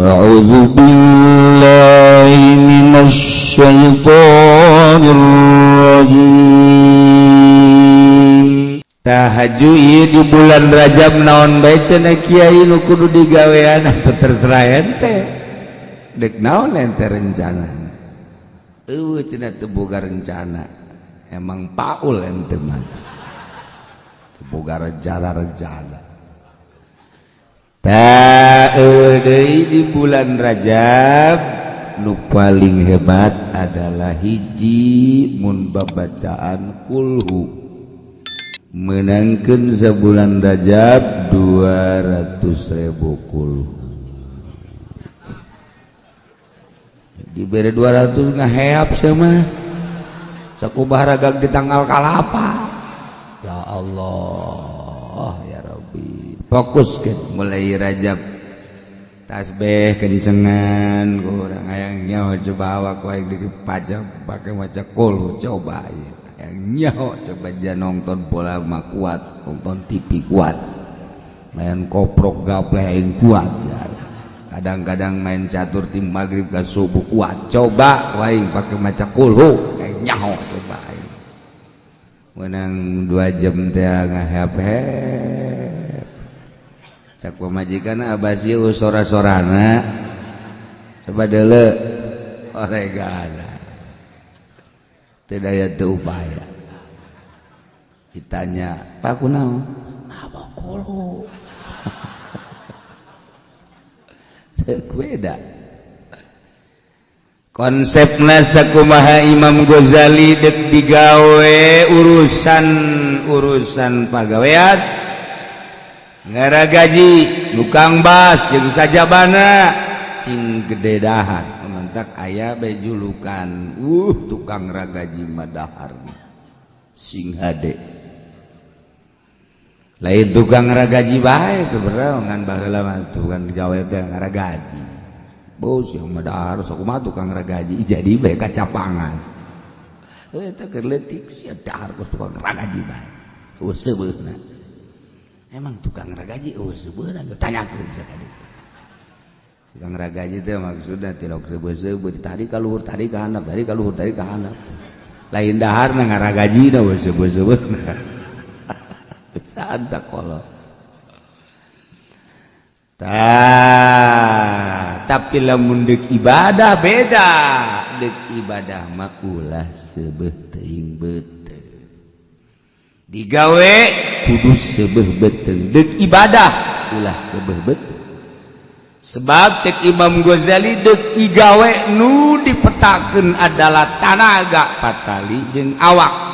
أعوذ بالله من الشيطان haju di bulan Rajab naon bae cenah Kyai nu kudu digawean atau terserah ente. Dek naon ente rencana? Eueuh cenah teu boga rencana. Emang paul ente mah. Teu boga rencana rencana Ta'ul di bulan Rajab nu paling hebat adalah hiji mun babacaan kulhu menangkan sebulan Rajab 200.000 ribu kul. Diberi 200 ngeheap sama sekubah ragak di tanggal kalapa? Ya Allah ya Rabbi. Fokus ke mulai rajab. Tasbih kencengan kurang ayangnya coba awak kau yang dipajak pakai macam kul coba ya nyaho coba aja nonton bola mah kuat nonton TV kuat. Main koprok gablain kuat ya. kadang-kadang main catur tim maghrib ke subuh kuat. Coba lain pakai maca kulu. Kayak nyaho coba aing. Menang dua jam teh ngahep cak pemajikan abasi usora-sorana. Coba dulu oregana. tidak ada upaya. Ditanya pak kunau apa kolo beda konsepna sakumaha Imam Ghazali dek digawe urusan urusan pagawean. Ngara gaji lukang bas jeung sajabana sing gede dahar. Mentak ayah bejulukan uh tukang ragaji madahar sing hade. Lain tukang ragaji bae sebenarnya ngan baheula mah tukang gawe teh ragaji bos yang madahar sok mah tukang ragaji jadi bae kacapangan. Eh, Eta keur leutik sia dahar tukang ragaji bae useubeuna oh, emang tukang ragaji useubeuna oh, tanyakeun ka dieu Kang raga aja teh maksudnya tilok sebesebut tadi kaluhur tadi ke handap tadi kaluhur tadi ke handap lain dahar nang ragaji dah na sebesebut santa kolot Ta, tapi lamun dek ibadah beda. Dek ibadah makulah sebeh teing beteng digawe kudu sebeh beteng dek ibadah ulah sebeh beteng sebab cek Imam Ghazali dekigawe nu dipetakan adalah tanaga patali jeung awak.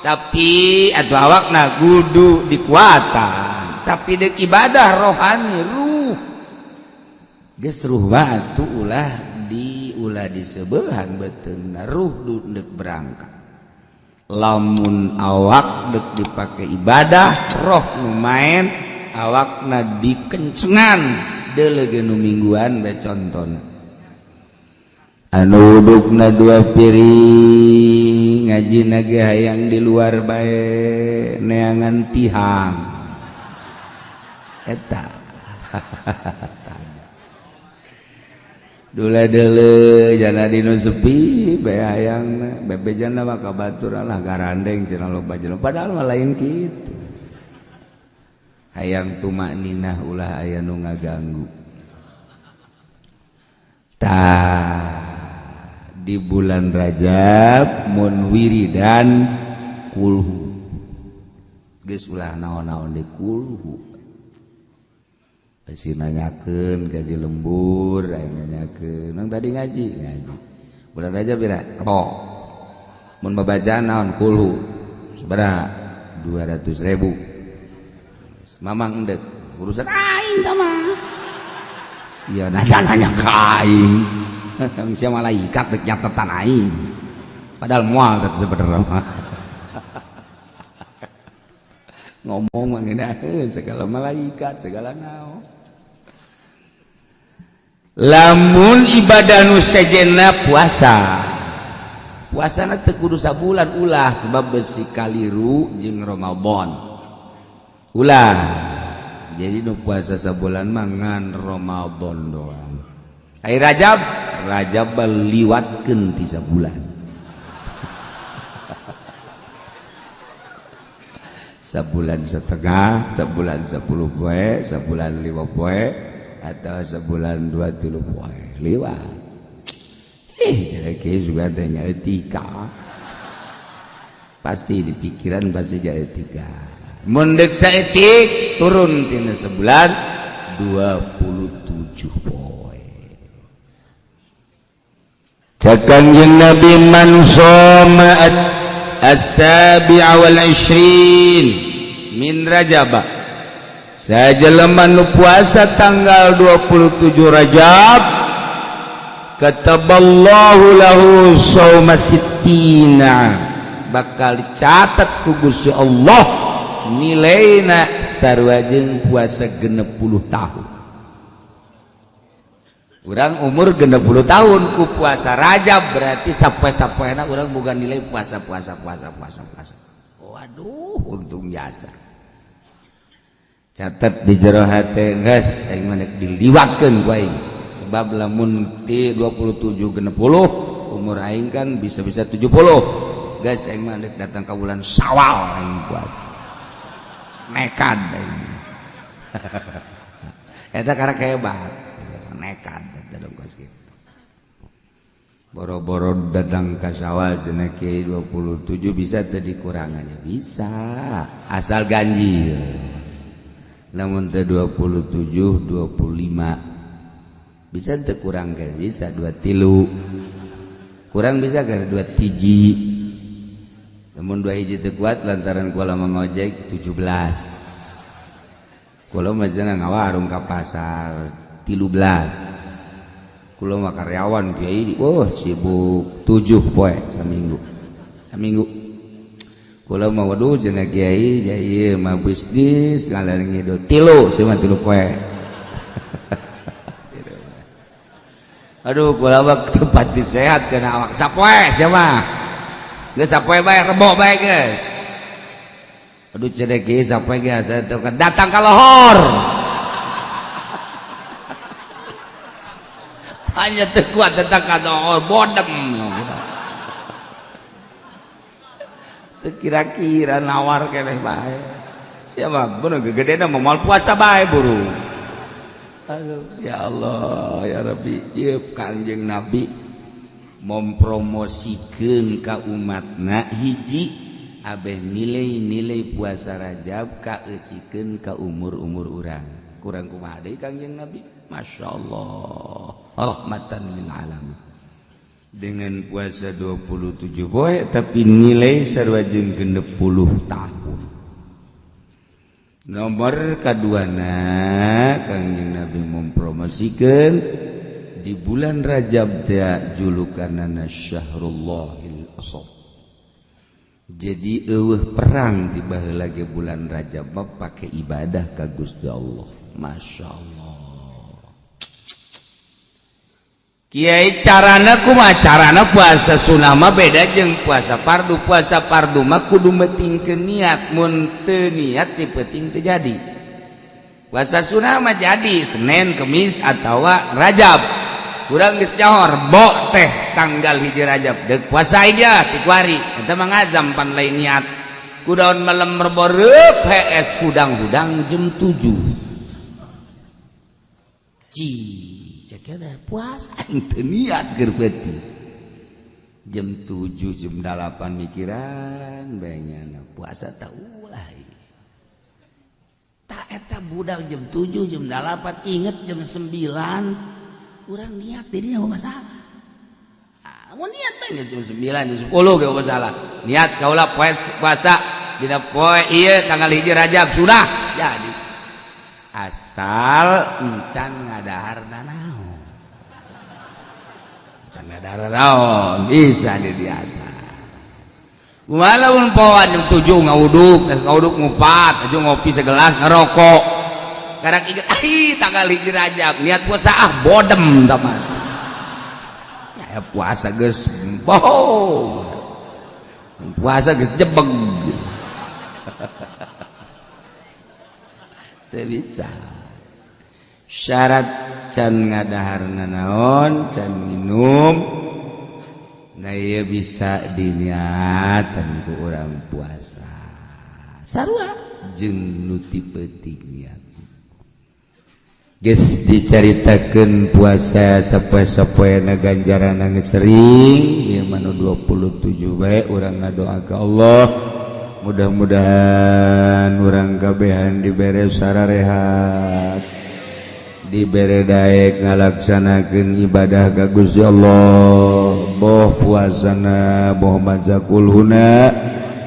Tapi atau awak na gudu dikuatan. Tapi dek ibadah rohani ruh. Geus ruh batu ulah di ulah di sebelahan beteuna ruh dek berangkat. Lamun awak dek dipakai ibadah roh lumayan awakna dikencengan nu mingguan beconton anu na dua piring ngaji nage hayang di luar bae neangan tihang. Eta. Dula dele jana dino sepi be hayang bebe jana maka batur lah garandeng cenah loba padahal mah lain gitu hayang tumak ninah ulah aya nu ngaganggu ta di bulan Rajab mun wiridan kulhu geus ulah naon-naon di kulhu Pasti nanyakeun ke di lembur, nanyakeun Nang tadi ngaji, ngaji. Bulan Rajab bila? Rok. Mun babaca naon kulhu. Sabaraha? 200 ribu. Mamang dek urusan aing sama. Iya nanya nanya ke aing. Manusia malaikat dek nyatetan aing. Padahal mual dek sebenarnya mah. Ngomong mengenai eh, segala malaikat segala nao. Lamun ibadah nu sejenna puasa. Puasana tekudu sabulan ulah sebab besi kaliru jeung Ramadan. bulan jadi nu puasa sebulan mangan Ramadan doang. Air rajab? Rajab liwatkeun ti sabulan. Sebulan setengah sebulan sepuluh poe sebulan lima poe atau sebulan dua tilu poe. Liwat. Eh jadi juga tanya etika pasti di pikiran pasti jadi etika. mendek saetik turun tina sebulan 27 poe Cakan jeung Nabi man soma as-sabi'a wal 20 min Rajab. Sajelema nu puasa tanggal 27 Rajab kataballahu lahu sawma sittina. Bakal dicatat ku Gusti Allah. nilaina sarwajeng puasa genep puluh tahun. Orang umur genep puluh tahun ku puasa rajab berarti sampai sampai enak orang bukan nilai puasa puasa puasa puasa puasa. Waduh untung jasa catat di jero hati guys aing manek diliwatkan ku sebab lamun ti 27 genep puluh umur aing kan bisa-bisa 70 guys aing manek datang ke bulan Syawal aing puasa. nekan eta karena hebat. Nekan boro-boro datang ke sawal jenah 27 bisa tadi kurangannya bisa. Asal ganjil. Namun te 27 25 bisa teu kurang kan bisa dua tilu. Kurang bisa kan dua tiji. namun dua hiji teu kuat lantaran kula mengojek 17 kula majana ngawarung ka pasar 13 kula mah karyawan kiai oh sibuk 7 poe saminggu. Saminggu. Kula mah waduh jeung kiai jadi mah bisnis ngalan ngidul tilu sama tilu poe. Aduh kula mah tempat sehat cenah awak sapoe sia mah. Geus sapoe bae rebo bae geus aduh cenah Kyai sapoe geus datang ka lohor hanya terkuat tentang kata oh, bodem. Kira-kira nawar keleh bae siapa? Bener gede mau mal puasa bae buru. Aduh, ya Allah ya Rabbi. Ya kanjeng Nabi mempromosikan ka umatna hiji Abeh nilai-nilai puasa Rajab kaesikan ka umur-umur urang. Kumaha deui Kangjeng Nabi? Masya Allah rahmatan lil alamin. Dengan puasa 27 poe tapi nilai sarwajeng genep puluh tahun. Nomor kaduana Kangjeng Nabi mempromosikan di bulan Rajab teh julukanana Syahrullahil Asab jadi eueuh perang di baheula bulan Rajab pakai ibadah ka Gusti Allah. Masya Allah Kyai carana kuma carana puasa sunama beda jeng puasa pardu puasa pardu mah kudu meting ke niat mun niat dipeting terjadi puasa sunama jadi Senin Kemis atau Rajab kurang geus johor bo teh tanggal hiji Rajab dek puasa aja tikwari eta mangazam pan lain niat. Kudaon malam merboreup HS hudang-hudang jam 7 Ci puasa niat jam 7 jam 8 mikiran banyak puasa tahu tak budal jam 7 jam 8 inget jam 9 kurang niat dirinya masalah. Ah, mau niat banyak jam 9 jam 10 gak masalah. Niat kaulah puasa. Dina poe iya tanggal hiji rajab sudah. Jadi asal encan ngadahar danau. Encan ngadahar danau bisa atas. Walaupun poan yang tujuh ngawuduk ngawuduk ngupat tujuh ngopi segelas ngerokok. karena ingat ah tanggal hiji rajab niat puasa ah bodem teman ya puasa geus bohong puasa geus jebeg teu bisa syarat can ngadaharna naon can minum Nah iya bisa diniatan ku orang puasa. Sarua jeung nu tipe niat. geus diceritakan puasa sepoe-sepoena ganjaran geus sering ieu mah nu 27 bae urang ngadoa ka Allah. Mudah-mudahan urang kabehan dibere sararehat dibere daek ngalaksanakeun ibadah ka Gusti Allah. Boh puasana boh maca kulhuna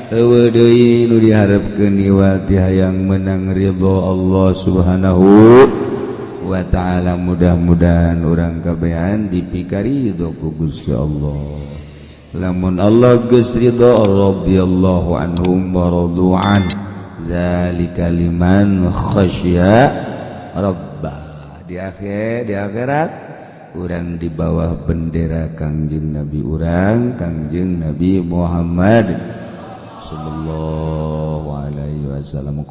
eueuh deui nu diharepkeun iwati hayang menang ridho Allah subhanahu wa ta'ala mudah-mudahan orang kabehan dipikari doku Gusti Allah. Lamun Allah geus ridho radhiyallahu anhum wa radu'an zalika liman khasyya rabbah. Di akhir di akhirat orang di bawah bendera Kangjeng Nabi orang Kangjeng Nabi Muhammad sallallahu alaihi wasallam.